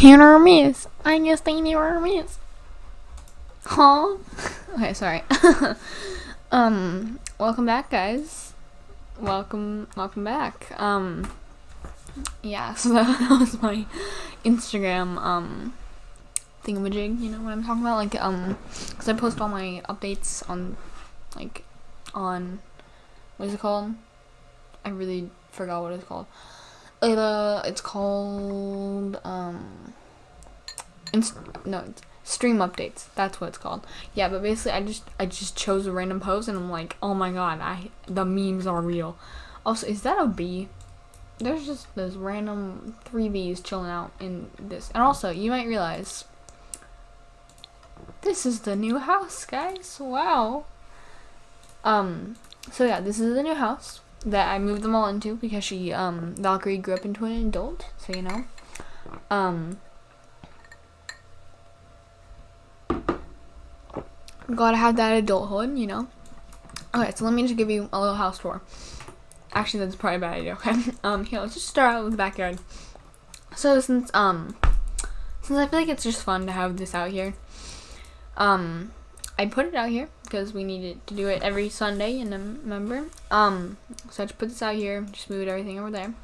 Here are miss. I guess they our miss. Huh? Okay, sorry. um, welcome back, guys. Welcome, welcome back. Um, yeah, so that, that was my Instagram, um, thingamajig, you know what I'm talking about? Like, um, because I post all my updates on, like, on, what is it called? I really forgot what it's called. It, uh, it's called, um, no, stream updates. That's what it's called. Yeah, but basically, I just, I just chose a random pose and I'm like, oh my god, I, the memes are real. Also, is that a bee? There's just those random three bees chilling out in this. And also, you might realize, this is the new house, guys. Wow. Um, so yeah, this is the new house that I moved them all into because she, um, Valkyrie grew up into an adult, so you know. Um, gotta have that adulthood, you know. Okay, so let me just give you a little house tour. Actually, that's probably a bad idea. Okay, um, here let's just start out with the backyard. So since um, since I feel like it's just fun to have this out here, um, I put it out here because we needed to do it every Sunday in November. Um, so I just put this out here, just moved everything over there.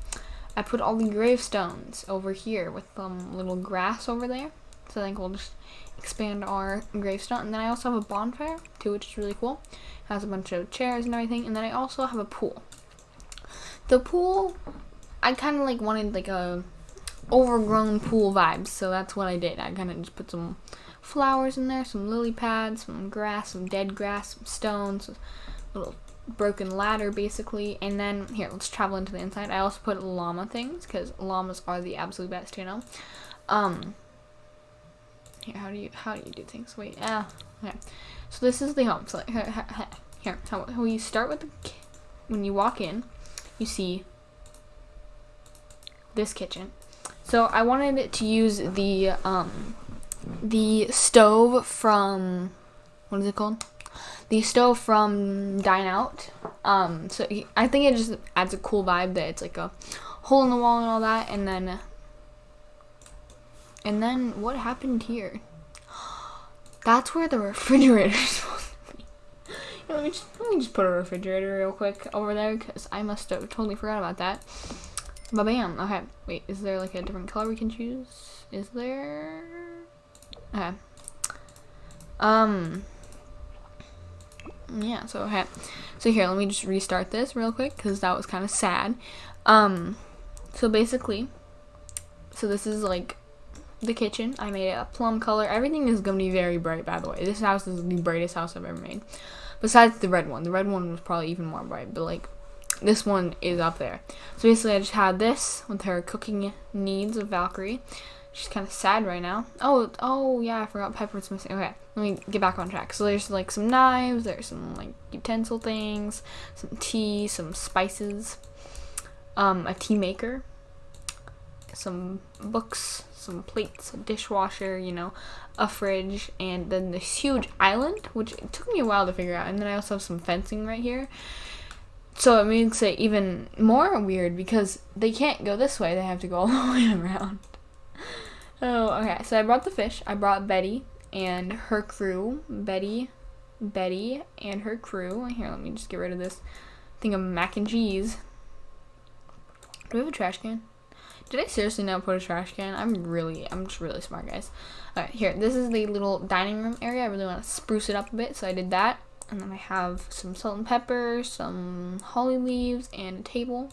I put all the gravestones over here with some um, little grass over there. So I think we'll just expand our gravestone. And then I also have a bonfire too, which is really cool. It has a bunch of chairs and everything. And then I also have a pool. The pool, I kind of like wanted like a overgrown pool vibes, so that's what I did. I kind of just put some flowers in there, some lily pads, some grass, some dead grass, some stones, a little broken ladder basically. And then here, let's travel into the inside. I also put llama things because llamas are the absolute best, you know. Um, here, how do you how do you do things? Wait, ah, okay. So this is the home. So here, here how, how you start with the when you walk in, you see this kitchen. So I wanted to use the um the stove from what is it called? The stove from Dine Out. Um, so I think it just adds a cool vibe that it's like a hole in the wall and all that, and then and then what happened here? That's where the refrigerator is supposed to be. let, me just, let me just put a refrigerator real quick over there because I must have totally forgot about that. But bam. Okay. Wait, is there like a different color we can choose? Is there? Okay. Um. Yeah, so okay. So here, let me just restart this real quick because that was kind of sad. Um. So basically, so this is like the kitchen. I made it a plum color. Everything is going to be very bright, by the way. This house is the brightest house I've ever made. Besides the red one. The red one was probably even more bright, but like this one is up there. So basically I just had this with her cooking needs of Valkyrie. She's kind of sad right now. Oh, oh yeah, I forgot Pepper's missing. Okay, let me get back on track. So there's like some knives, there's some like utensil things, some tea, some spices, um, a tea maker, some books, some plates, a dishwasher, you know, a fridge, and then this huge island, which took me a while to figure out. And then I also have some fencing right here. So it makes it even more weird because they can't go this way, they have to go all the way around. Oh, okay. So I brought the fish. I brought Betty and her crew. Betty, Betty and her crew. Here, let me just get rid of this thing of mac and cheese. Do we have a trash can? Did I seriously not put a trash can? I'm really, I'm just really smart, guys. Alright, here. This is the little dining room area. I really want to spruce it up a bit, so I did that. And then I have some salt and pepper, some holly leaves, and a table.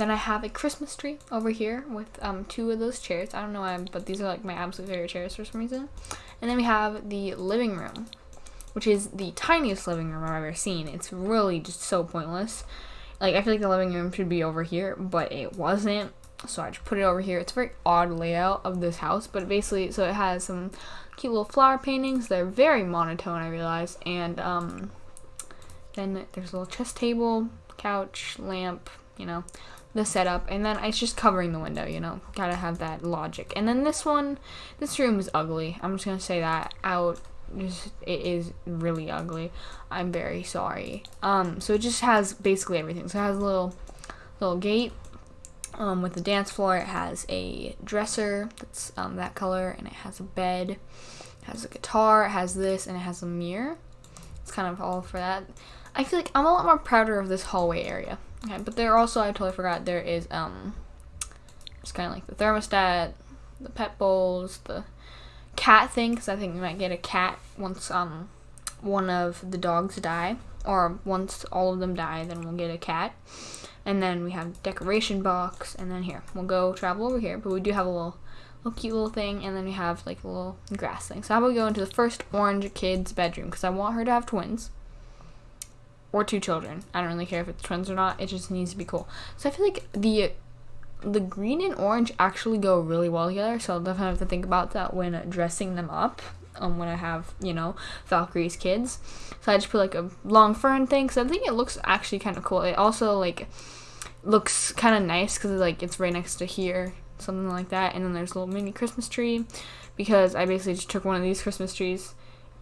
Then I have a Christmas tree over here with um, two of those chairs. I don't know why, but these are like my absolute favorite chairs for some reason. And then we have the living room, which is the tiniest living room I've ever seen. It's really just so pointless. Like, I feel like the living room should be over here, but it wasn't. So I just put it over here. It's a very odd layout of this house, but basically, so it has some cute little flower paintings. They're very monotone, I realize. And um, then there's a little chess table, couch, lamp, you know, the setup. And then it's just covering the window, you know. Gotta have that logic. And then this one, this room is ugly. I'm just gonna say that out just it is really ugly. I'm very sorry. Um, so it just has basically everything. So it has a little little gate, um, with the dance floor. It has a dresser that's um, that color, and it has a bed. It has a guitar. It has this, and it has a mirror. It's kind of all for that. I feel like I'm a lot more prouder of this hallway area. Okay, but there also I totally forgot there is um, it's kind of like the thermostat, the pet bowls, the cat thing because I think we might get a cat once um one of the dogs die or once all of them die then we'll get a cat. And then we have decoration box and then here we'll go travel over here but we do have a little little cute little thing and then we have like a little grass thing. So how about we go into the first orange kid's bedroom because I want her to have twins or two children I don't really care if it's twins or not it just needs to be cool so I feel like the the green and orange actually go really well together so I'll definitely have to think about that when dressing them up um, when I have, you know, Valkyrie's kids. So I just put like a long fern thing because I think it looks actually kind of cool. It also like looks kind of nice because like it's right next to here, something like that. And then there's a little mini Christmas tree because I basically just took one of these Christmas trees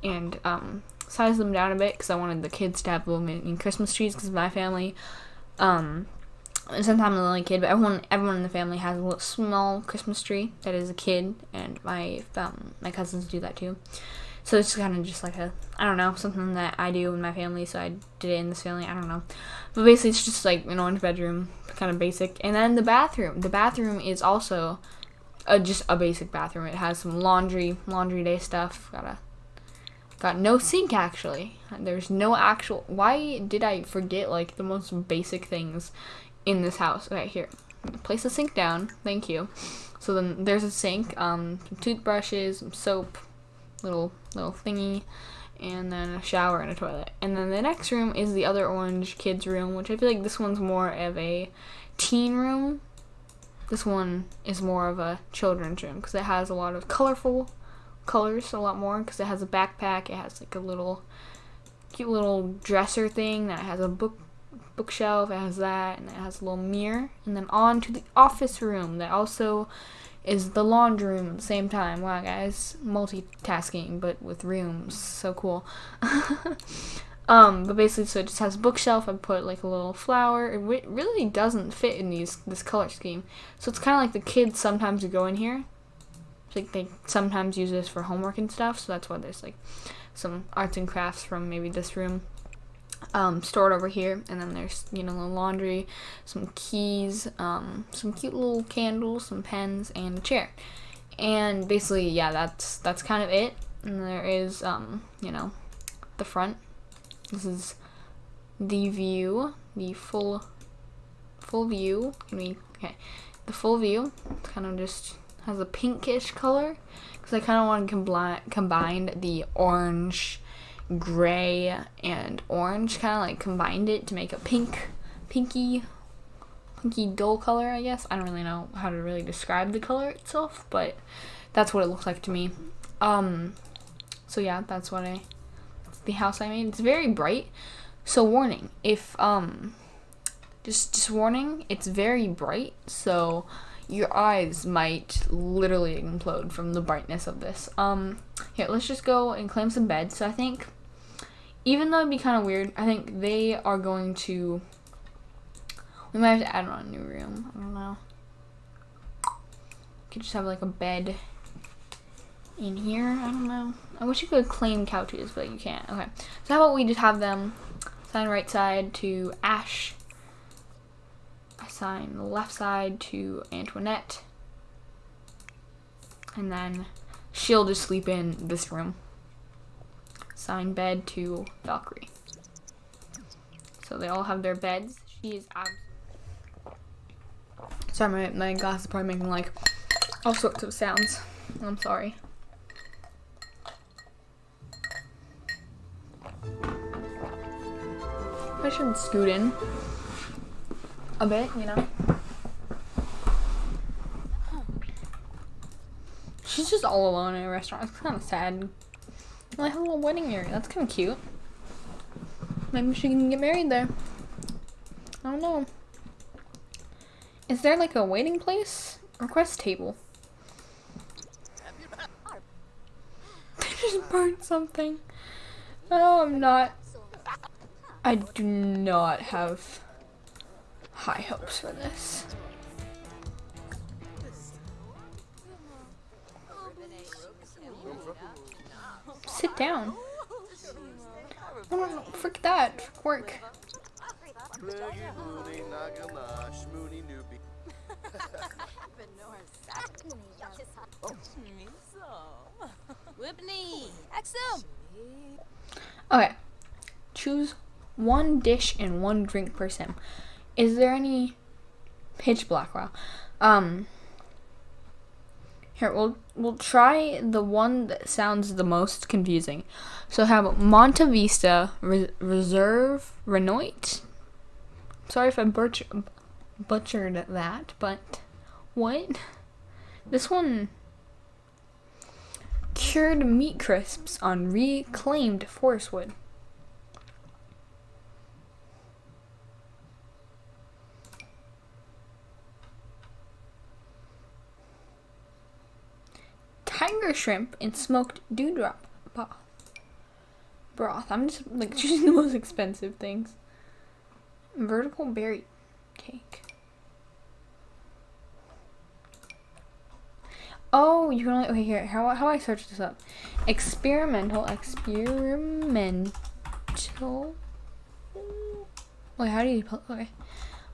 and um, sized them down a bit because I wanted the kids to have little mini Christmas trees because my family. Um, sometimes I'm the only kid, but everyone everyone in the family has a little small Christmas tree that is a kid, and my um, my cousins do that too. So it's kind of just like a I don't know something that I do in my family. So I did it in this family. I don't know, but basically it's just like an orange bedroom, kind of basic. And then the bathroom. The bathroom is also a, just a basic bathroom. It has some laundry laundry day stuff. Got a got no sink actually. There's no actual. Why did I forget like the most basic things in this house. Okay, here. Place the sink down. Thank you. So then there's a sink, um, some toothbrushes, some soap, little little thingy, and then a shower and a toilet. And then the next room is the other orange kids room, which I feel like this one's more of a teen room. This one is more of a children's room because it has a lot of colorful colors, a lot more because it has a backpack. It has like a little cute little dresser thing that has a book bookshelf, it has that, and it has a little mirror. And then on to the office room that also is the laundry room at the same time. Wow, guys, multitasking, but with rooms. So cool. um, but basically, so it just has a bookshelf. I put like a little flower. It really doesn't fit in these this color scheme. So it's kind of like the kids sometimes go in here. Like they sometimes use this for homework and stuff. So that's why there's like some arts and crafts from maybe this room um, stored over here. And then there's, you know, the laundry, some keys, um, some cute little candles, some pens, and a chair. And basically, yeah, that's that's kind of it. And there is, um, you know, the front. This is the view, the full full view. I mean, okay, the full view. It's kind of just has a pinkish color because I kind of want to combine combine the orange gray and orange kind of like combined it to make a pink pinky pinky dull color I guess. I don't really know how to really describe the color itself but that's what it looks like to me. Um so yeah that's what I that's the house I made. It's very bright. So warning if um just just warning it's very bright so your eyes might literally implode from the brightness of this um here let's just go and claim some beds so I think even though it'd be kind of weird, I think they are going to. We might have to add on a new room. I don't know. Could just have like a bed in here. I don't know. I wish you could claim couches, but you can't. Okay. So how about we just have them sign right side to Ash. Assign the left side to Antoinette. And then she'll just sleep in this room assign bed to Valkyrie. So they all have their beds. She is Sorry, my, my glass is probably making like all sorts of sounds. I'm sorry. I should scoot in a bit, you know? She's just all alone in a restaurant. It's kind of sad. I have a little wedding area. That's kind of cute. Maybe she can get married there. I don't know. Is there like a waiting place? Request table. I just burned something. Oh, I'm not. I do not have high hopes for this. Sit down. Oh, no, no, frick that. Frick work. okay. Choose one dish and one drink per sim. Is there any pitch black? Wow. Um. Here we'll we'll try the one that sounds the most confusing. So have Monta Vista Re- Reserve Renoit. Sorry if I butch- butchered that, but what? This one cured meat crisps on reclaimed forest wood. Tiger shrimp and smoked dewdrop broth. I'm just like choosing the most expensive things. Vertical berry cake. Oh, you can only okay here. How how I search this up? Experimental experimental. Wait, how do you? Okay,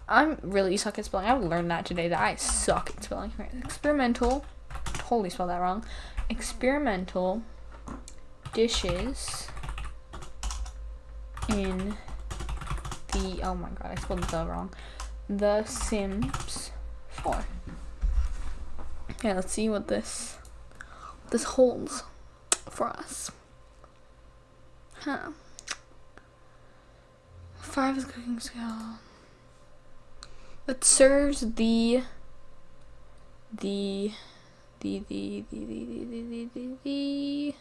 I'm really suck at spelling. I learned that today. That I suck at spelling. Right. Experimental. Totally spelled that wrong. Experimental dishes in the oh my god, I spelled the wrong. The Sims 4. Okay, let's see what this this holds for us. Huh. Five is cooking skill. It serves the the the the the the the the the the, the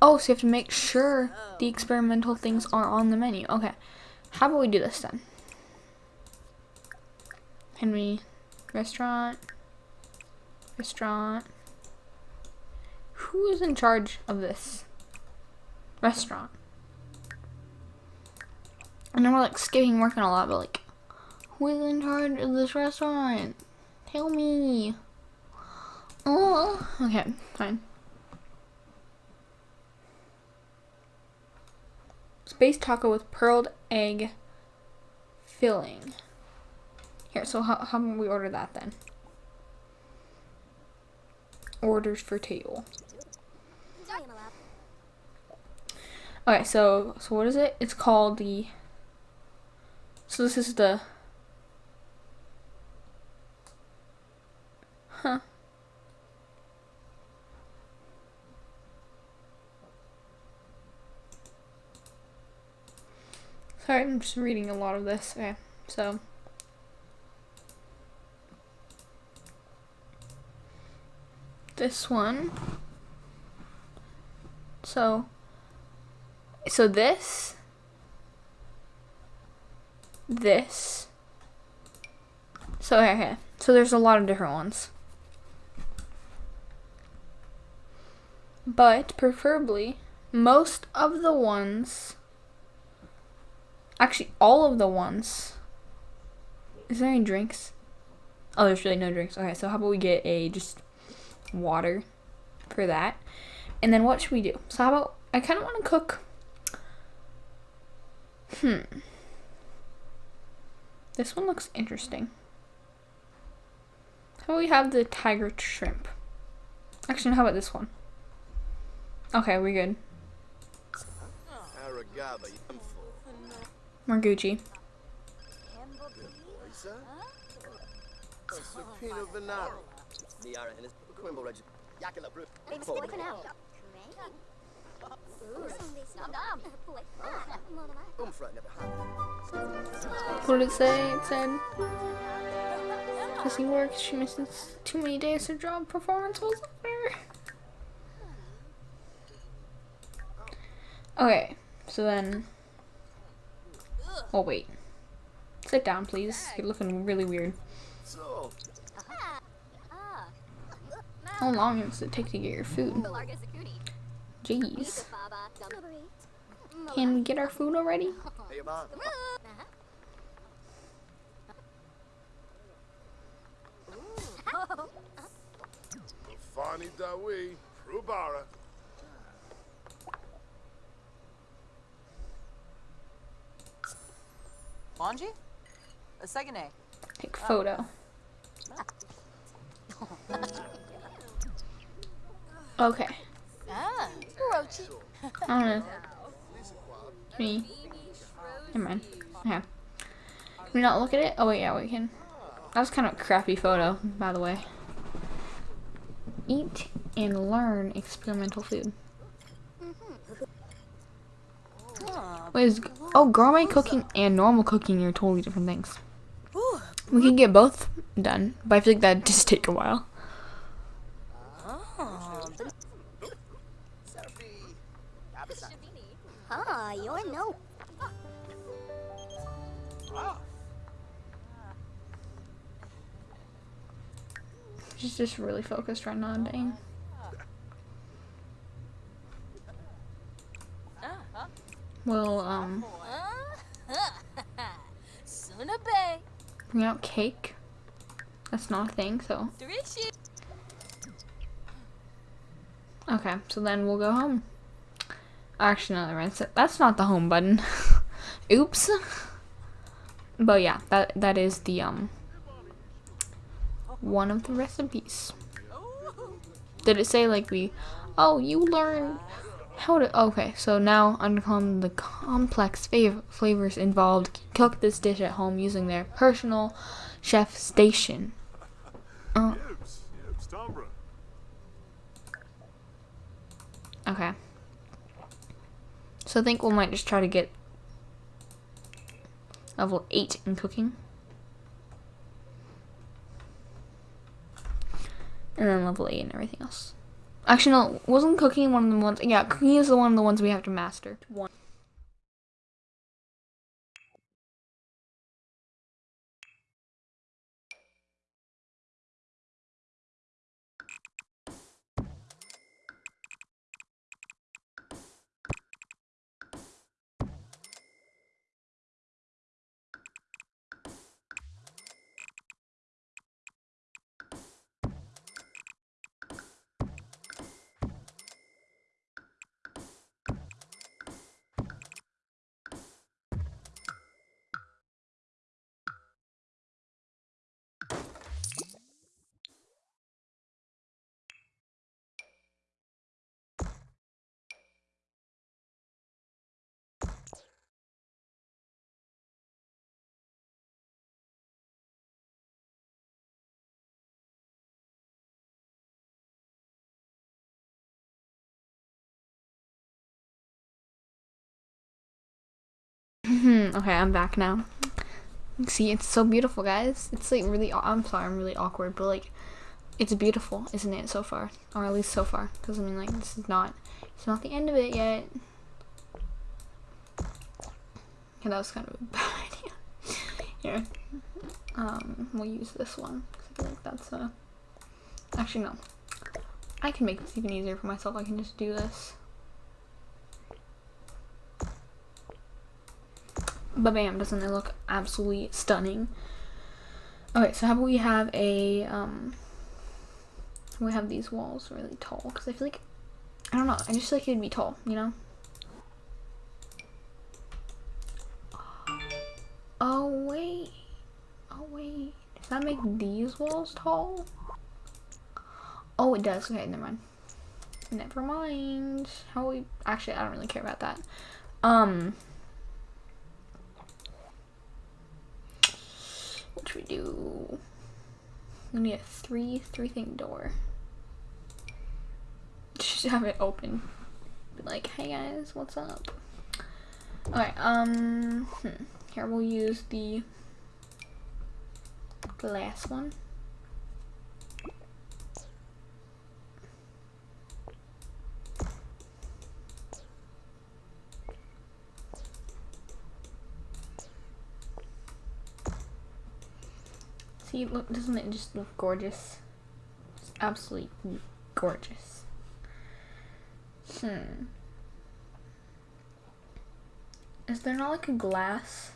Oh, so you have to make sure the experimental things are on the menu. Okay. How about we do this then? Henry, restaurant, restaurant. Who is in charge of this restaurant? I know we're like skipping working a lot, but like, who is in charge of this restaurant? Tell me. Oh, okay, fine. Space taco with pearled egg filling. Here, so how, how we order that then? Orders for table. Okay, so so what is it? It's called the. So this is the. Huh. Sorry, I'm just reading a lot of this. Okay, so. This one. So. So this. This. So, okay, okay. So there's a lot of different ones. But, preferably, most of the ones Actually, all of the ones. Is there any drinks? Oh, there's really no drinks. Okay, so how about we get a just water for that? And then what should we do? So how about I kind of want to cook. Hmm. This one looks interesting. How about we have the tiger shrimp? Actually, how about this one? Okay, we're good. Aragaba Yamfo. More Gucci. What did it say? It said Jessie works. She misses too many days. Her job performance was over. Okay, so then. Oh wait. Sit down, please. You're looking really weird. How long does it take to get your food? Jeez. Can we get our food already? hey, Mom. Fani Dawi, Rubara. Wanji? A second A. Take photo. Oh. Okay. I don't know. Me. Never mind. Okay. Can we not look at it? Oh wait, yeah, we can. That was kind of a crappy photo, by the way. Eat and learn experimental food. Wait, is, oh, gourmet cooking and normal cooking are totally different things. We can get both done, but I feel like that'd just take a while. Ah, you're no. She's just really focused right now, dang. Well, um, bring out cake. That's not a thing, so. Okay, so then we'll go home. Actually, no, that's that's not the home button. Oops. But yeah, that that is the um one of the recipes. Did it say like we? Oh, you learn how to. Okay, so now uncommon the complex fav- flavors involved. Cook this dish at home using their personal chef station. Uh, Yibs, Yibs, Tombra. Okay. So I think we might just try to get level 8 in cooking. And then level 8 and everything else. Actually, no, wasn't cooking one of the ones? Yeah, cooking is the one of the ones we have to master. One. Hmm, okay, I'm back now. See, it's so beautiful, guys. It's like really. I'm sorry, I'm really awkward, but like, it's beautiful, isn't it? So far, or at least so far, because I mean, like, this is not. It's not the end of it yet. Okay, that was kind of a bad idea. Here, um, we'll use this one. I feel like that's a. Actually, no. I can make this even easier for myself. I can just do this. But bam, doesn't it look absolutely stunning? Okay, so how about we have a, um, we have these walls really tall, because I feel like, I don't know, I just feel like it'd be tall, you know? Oh, wait. Oh, wait. Does that make these walls tall? Oh, it does. Okay, never mind. Never mind. How we, actually, I don't really care about that. Um, should we do? We need a three three thing door. Just have it open. Be like, hey guys, what's up? Alright, um hmm. here we'll use the glass one. See, look, doesn't it just look gorgeous? Just absolutely gorgeous. Hmm. Is there not like a glass?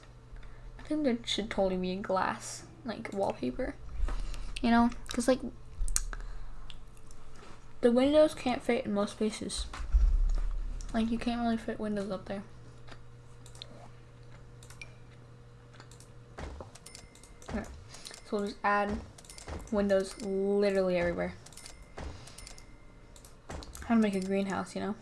I think there should totally be a glass, like wallpaper. You know? Because, like, the windows can't fit in most spaces. Like you can't really fit windows up there. Okay. So we'll just add windows literally everywhere. How to make a greenhouse, you know?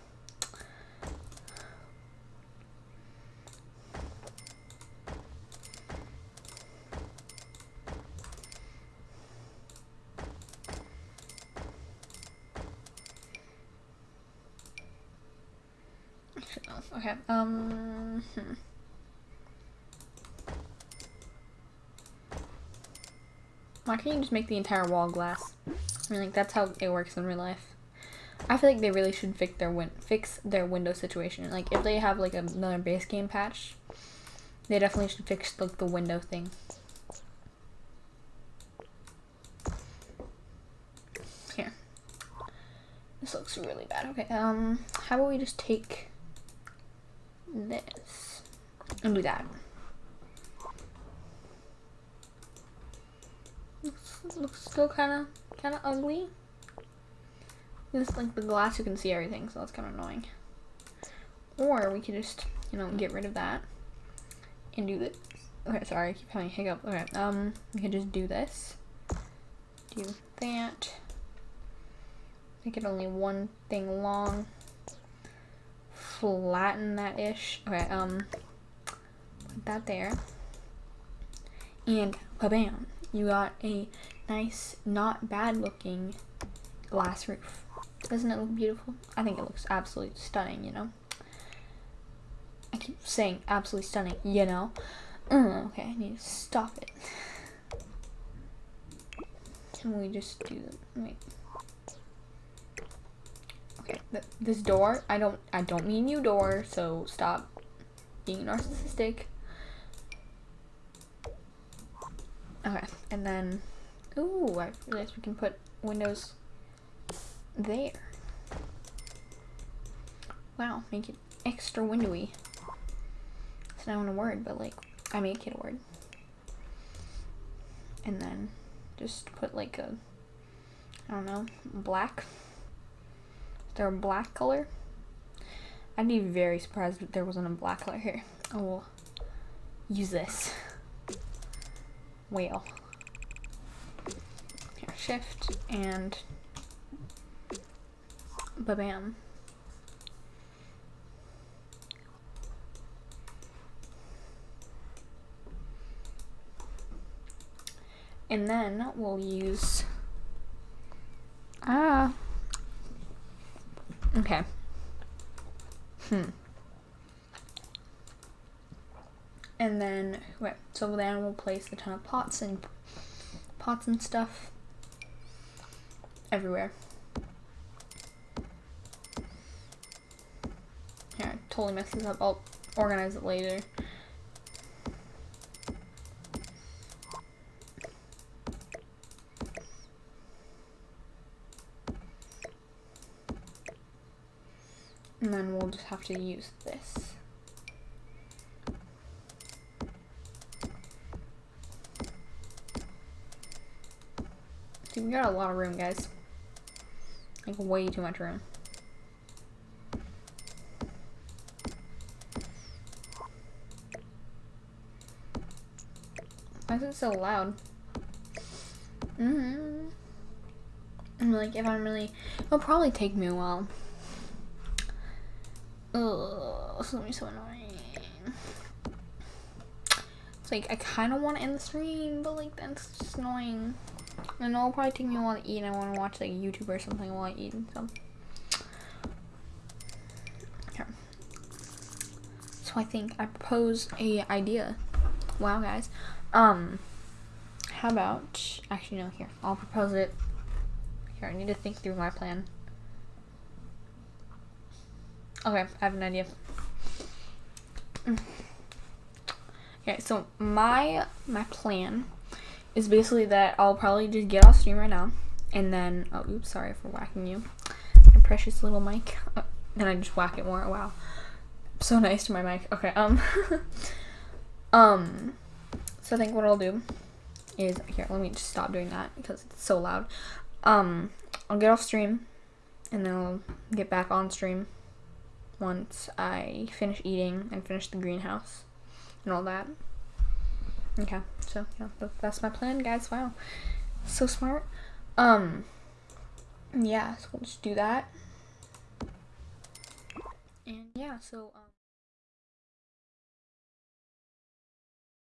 Okay. Um. hmm. Why can't you just make the entire wall glass? I mean, like that's how it works in real life. I feel like they really should fix their win fix their window situation. Like if they have like another base game patch, they definitely should fix like the window thing. Here. This looks really bad. Okay, um how about we just take this and do that. Looks, still kind of kind of ugly. This like the glass, you can see everything, so that's kind of annoying. Or we could just, you know, get rid of that and do this. Okay, sorry, I keep having a hiccup. Okay, um, we could just do this. Do that. Make it only one thing long. Flatten that ish. Okay, um, put that there. And bam, you got a nice, not bad looking glass roof. Doesn't it look beautiful? I think it looks absolutely stunning, you know? I keep saying absolutely stunning, you know? Uh, okay, I need to stop it. Can we just do wait. Okay, th this door, I don't I don't mean you door, so stop being narcissistic. Okay, and then ooh, I realized we can put windows there. Wow, make it extra windowy. It's not a word, but like, I make it a word. And then just put like a, I don't know, black. Is there a black color? I'd be very surprised if there wasn't a black color here. Oh, I will use this. Whale. Shift and ba-bam. And then we'll use, ah, okay. Hmm. And then, right, so then we'll place a ton of pots and pots and stuff everywhere. Yeah, I totally messed this up. I'll organize it later. And then we'll just have to use this. See, we got a lot of room, guys. Like, way too much room. Why is it so loud? Mm hmm I'm Like, if I'm really... It'll probably take me a while. Ugh, this is gonna be so annoying. It's like, I kind of want to end the stream, but like, that's just annoying. And it'll probably take me a while to eat, and I want to watch like YouTube or something while I eat, so. So I think I propose a idea. Wow, guys. Um, how about, actually no, here, I'll propose it. Here, I need to think through my plan. Okay, I have an idea. Okay, so my my plan is basically that I'll probably just get off stream right now, and then oh oops, sorry for whacking you, my precious little mic. Uh, then I just whack it more. Wow, so nice to my mic. Okay, um, um, so I think what I'll do is here. Let me just stop doing that because it's so loud. Um, I'll get off stream, and then I'll get back on stream once I finish eating and finish the greenhouse and all that. Okay, so yeah, that's my plan, guys. Wow, so smart. Um, yeah, so we'll just do that. And yeah, so um.